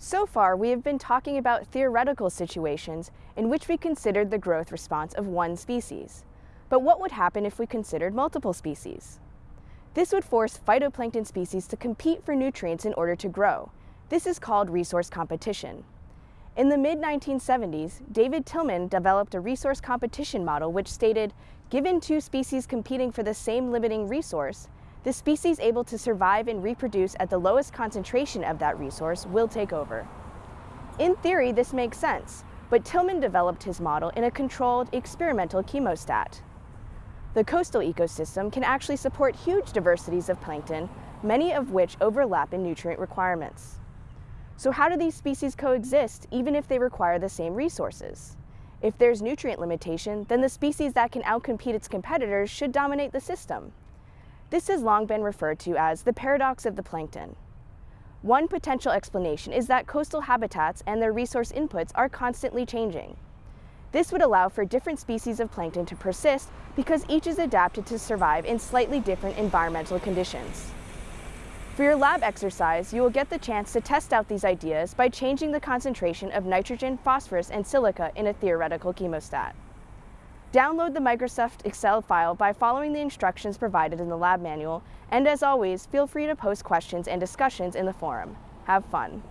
So far, we have been talking about theoretical situations in which we considered the growth response of one species. But what would happen if we considered multiple species? This would force phytoplankton species to compete for nutrients in order to grow. This is called resource competition. In the mid-1970s, David Tilman developed a resource competition model which stated, given two species competing for the same limiting resource, the species able to survive and reproduce at the lowest concentration of that resource will take over. In theory, this makes sense, but Tilman developed his model in a controlled experimental chemostat. The coastal ecosystem can actually support huge diversities of plankton, many of which overlap in nutrient requirements. So how do these species coexist even if they require the same resources? If there's nutrient limitation, then the species that can outcompete its competitors should dominate the system. This has long been referred to as the paradox of the plankton. One potential explanation is that coastal habitats and their resource inputs are constantly changing. This would allow for different species of plankton to persist because each is adapted to survive in slightly different environmental conditions. For your lab exercise, you will get the chance to test out these ideas by changing the concentration of nitrogen, phosphorus, and silica in a theoretical chemostat. Download the Microsoft Excel file by following the instructions provided in the lab manual, and as always, feel free to post questions and discussions in the forum. Have fun!